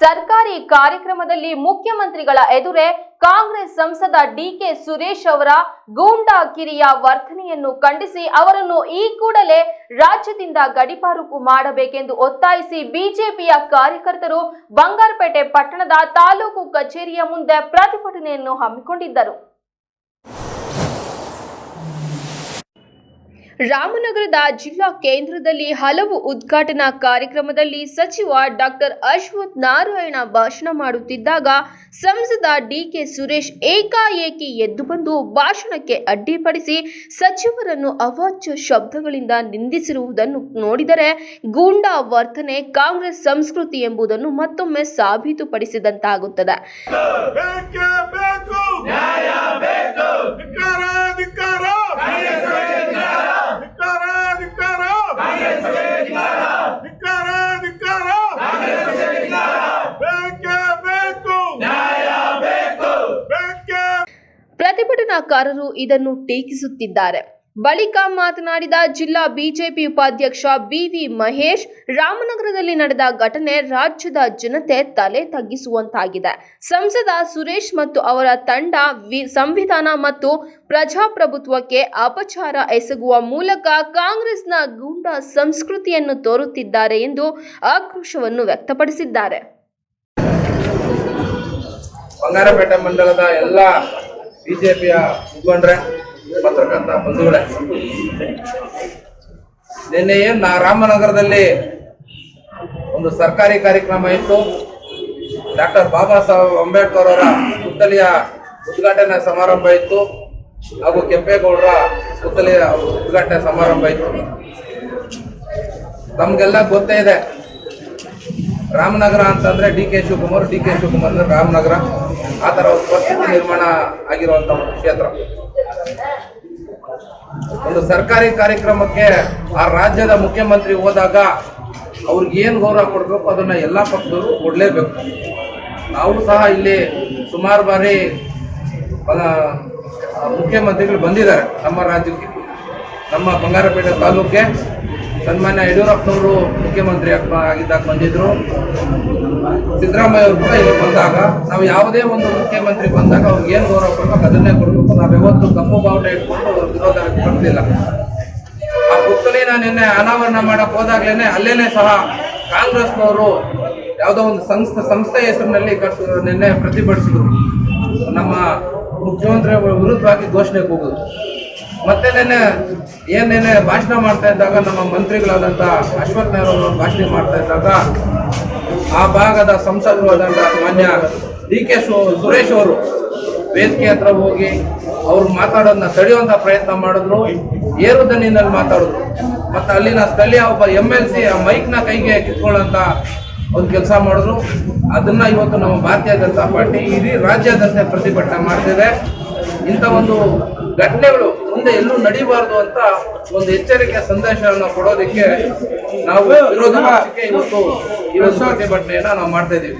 ಸರ್ಕಾರಿ ಕಾರ್ಯಕ್ರಮದಲ್ಲಿ ಮುಖ್ಯಮಂತ್ರಿಗಳ ಎದುರೇ ಕಾಂಗ್ರೆಸ್ ಸಂಸದ ಡಿಕೆ ಸುರೇಶ್ ಅವರ ಗೂಂಡಾ ಕಿರಿಯ ವರ್ತನೆಯನ್ನು ಖಂಡಿಸಿ ಅವರನ್ನು ಈ ಕೂಡಲೇ ರಾಜ್ಯದಿಂದ ಗಡಿಪಾರುಕು ಮಾಡಬೇಕೆಂದು ಒತ್ತಾಯಿಸಿ ಬಿಜೆಪಿಯ ಕಾರ್ಯಕರ್ತರು ಬಂಗಾರಪೇಟೆ ಪಟ್ಟಣದ ತಾಲೂಕು ಕಚೇರಿಯ ಮುಂದೆ ಪ್ರತಿಭಟನೆಯನ್ನು ಹಮ್ಮಿಕೊಂಡಿದ್ದರು. ರಾಮನಗರದ ಜಿಲ್ಲಾ ಕೇಂದ್ರದಲ್ಲಿ ಹಲವು ಉದ್ಘಾಟನಾ ಕಾರ್ಯಕ್ರಮದಲ್ಲಿ ಸಚಿವ ಡಾಕ್ಟರ್ ಅಶ್ವಥ್ ನಾರಾಯಣ ಭಾಷಣ ಮಾಡುತ್ತಿದ್ದಾಗ ಸಂಸದ ಡಿಕೆ ಸುರೇಶ್ ಏಕಾಏಕಿ ಎದ್ದು ಬಂದು ಭಾಷಣಕ್ಕೆ ಅಡ್ಡಿಪಡಿಸಿ ಸಚಿವರನ್ನು ಅವಾಚ್ಯ ಶಬ್ದಗಳಿಂದ ನಿಂದಿಸಿರುವುದನ್ನು ನೋಡಿದರೆ ಗೂಂಡಾ ವರ್ತನೆ ಕಾಂಗ್ರೆಸ್ ಸಂಸ್ಕೃತಿ ಎಂಬುದನ್ನು ಮತ್ತೊಮ್ಮೆ ಸಾಬೀತುಪಡಿಸಿದಂತಾಗುತ್ತದೆ. ಪ್ರತಿಭಟನಾಕಾರರು ಇದನ್ನು ಟೀಕಿಸುತ್ತಿದ್ದಾರೆ. ಬಳಿಕ ಮಾತನಾಡಿದ ಜಿಲ್ಲಾ ಬಿಜೆಪಿ ಉಪಾಧ್ಯಕ್ಷ ಬಿವಿ ಮಹೇಶ್, ರಾಮನಗರದಲ್ಲಿ ನಡೆದ ಘಟನೆ ರಾಜ್ಯದ ಜನತೆ ತಲೆ ತಗ್ಗಿಸುವಂತಾಗಿದೆ. ಸಂಸದ ಸುರೇಶ್ ಮತ್ತು ಅವರ ತಂಡ ಸಂವಿಧಾನ ಮತ್ತು ಪ್ರಜಾಪ್ರಭುತ್ವಕ್ಕೆ ಅಪಚಾರ ಎಸಗುವ ಮೂಲಕ ಕಾಂಗ್ರೆಸ್ನ ಗೂಂಡಾ ಸಂಸ್ಕೃತಿಯನ್ನು ತೋರುತ್ತಿದ್ದಾರೆ ಎಂದು ಆಕ್ರೋಶವನ್ನು ವ್ಯಕ್ತಪಡಿಸಿದ್ದಾರೆ. ಬಂಗಾರಪೇಟೆ ಮಂಡಲದ ಎಲ್ಲ ಬಿಜೆಪಿಯ ಮುಖಂಡ್ರೆ, ಪತ್ರಕರ್ತ ಬಂಧುಗಳೇ. ನಿನ್ನೆ ಏನ್ ನಾ ರಾಮನಗರದಲ್ಲಿ ಒಂದು ಸರ್ಕಾರಿ ಕಾರ್ಯಕ್ರಮ ಇತ್ತು. ಡಾಕ್ಟರ್ ಬಾಬಾ ಸಾಹೇಬ್ ಅಂಬೇಡ್ಕರ್ ಅವರ ಪುತ್ತಲಿಯ ಉದ್ಘಾಟನೆ ಸಮಾರಂಭ ಇತ್ತು. ಹಾಗೂ ಕೆಂಪೇಗೌಡರ ಪುತ್ತಲಿಯ ಉದ್ಘಾಟನೆ ಸಮಾರಂಭ ಇತ್ತು. ನಮ್ಗೆಲ್ಲ ಗೊತ್ತೇ ಇದೆ. ರಾಮನಗರ ಅಂತಂದ್ರೆ D K Shivakumar, D K Shivakumar ಅಂದ್ರೆ ರಾಮನಗರ. ಆ ತರ ಒಂದು ಪರಿಸ್ಥಿತಿ ನಿರ್ಮಾಣ ಆಗಿರುವಂತ ಒಂದು ಕ್ಷೇತ್ರ. ಒಂದು ಸರ್ಕಾರಿ ಕಾರ್ಯಕ್ರಮಕ್ಕೆ ಆ ರಾಜ್ಯದ ಮುಖ್ಯಮಂತ್ರಿ ಹೋದಾಗ ಅವ್ರಿಗೆ ಏನ್ ಗೌರವ ಕೊಡ್ಬೇಕು ಅದನ್ನ ಎಲ್ಲಾ ಪಕ್ಷದವರು ಕೊಡ್ಲೇಬೇಕು. ನಾವು ಸಹ ಇಲ್ಲಿ ಸುಮಾರು ಬಾರಿ ಮುಖ್ಯಮಂತ್ರಿಗಳು ಬಂದಿದ್ದಾರೆ ನಮ್ಮ ರಾಜ್ಯಕ್ಕೆ, ನಮ್ಮ ಬಂಗಾರಪೇಟೆ ತಾಲೂಕಿಗೆ ಸನ್ಮಾನ್ಯ ಯಡಿಯೂರಪ್ಪನವರು ಮುಖ್ಯಮಂತ್ರಿ ಆಗಿದ್ದಾಗ ಬಂದಿದ್ರು. ಸಿದ್ದರಾಮಯ್ಯ ಅವರು ಕೂಡ ಇಲ್ಲಿ ಬಂದಾಗ, ನಾವು ಯಾವುದೇ ಒಂದು ಮುಖ್ಯಮಂತ್ರಿ ಬಂದಾಗ ಅವ್ರಿಗೆ ಏನು ಗೌರವ ಕೊಡ್ಬೇಕು ಅದನ್ನೇ ಕೊಡಬೇಕು. ನಾವು ಯಾವತ್ತು ಕಪ್ಪು ಬಾವುಟ ಇಟ್ಕೊಂಡು ಅವ್ರ ವಿರೋಧ ವ್ಯಕ್ತಪಡಿಸಲಿಲ್ಲ ಆ ಪುತ್ಥಳಿನ ನಿನ್ನೆ ಅನಾವರಣ ಮಾಡಕ್ ಹೋದಾಗ್ಲೇನೆ ಅಲ್ಲೇನೆ ಸಹ ಕಾಂಗ್ರೆಸ್ನವರು ಯಾವುದೋ ಒಂದು ಸಂಸ್ಥೆ ಸಂಸ್ಥೆ ಹೆಸರಿನಲ್ಲಿ ಕಟ್ಟು ನಿನ್ನೆ ಪ್ರತಿಭಟಿಸಿದ್ರು. ನಮ್ಮ ಮುಖ್ಯಮಂತ್ರಿ ವಿರುದ್ಧವಾಗಿ ಘೋಷಣೆ ಕೂಗುದು ಮತ್ತೆ ನಿನ್ನೆ ಏನ್ ನಿನ್ನೆ ಭಾಷಣ ಮಾಡ್ತಾ ಇದ್ದಾಗ ನಮ್ಮ ಮಂತ್ರಿಗಳಾದಂಥ ಅಶ್ವಥ್ ಅವರು ಭಾಷಣ ಮಾಡ್ತಾ ಇದ್ದಾಗ ಆ ಭಾಗದ ಸಂಸದರು ಆದಂಥ ಮಾನ್ಯ ಡಿ ಕೆ ಸುರೇಶ್ ಅವರು ವೇದಿಕೆ ಹತ್ರ ಹೋಗಿ ಅವ್ರು ಮಾತಾಡೋದನ್ನ ತಡೆಯುವಂತ ಪ್ರಯತ್ನ ಮಾಡಿದ್ರು. ಏರು ದನಿನಲ್ಲಿ ಮಾತಾಡಿದ್ರು. ಮತ್ತೆ ಅಲ್ಲಿನ ಸ್ಥಳೀಯ ಒಬ್ಬ ಎಂ ಎಲ್ ಸಿ ಆ ಮೈಕ್ನ ಕೈಗೆ ಕಿತ್ಕೊಳ್ಳೋಂತ ಒಂದು ಕೆಲಸ ಮಾಡಿದ್ರು. ಅದನ್ನ ಇವತ್ತು ನಮ್ಮ ಭಾರತೀಯ ಜನತಾ ಪಾರ್ಟಿ ಇಡೀ ರಾಜ್ಯಾದ್ಯಂತ ಪ್ರತಿಭಟನೆ ಮಾಡ್ತಿದೆ. ಇಂಥ ಒಂದು ಘಟನೆಗಳು ಮುಂದೆ ಎಲ್ಲೂ ನಡೀಬಾರ್ದು ಅಂತ ಒಂದು ಎಚ್ಚರಿಕೆ ಸಂದೇಶವನ್ನು ಕೊಡೋದಕ್ಕೆ ನಾವು ವಿರೋಧ ಇವತ್ತು ಈ ಪ್ರತಿಭಟನೆಯನ್ನ ನಾವು ಮಾಡ್ತಾ ಇದ್ದೀವಿ.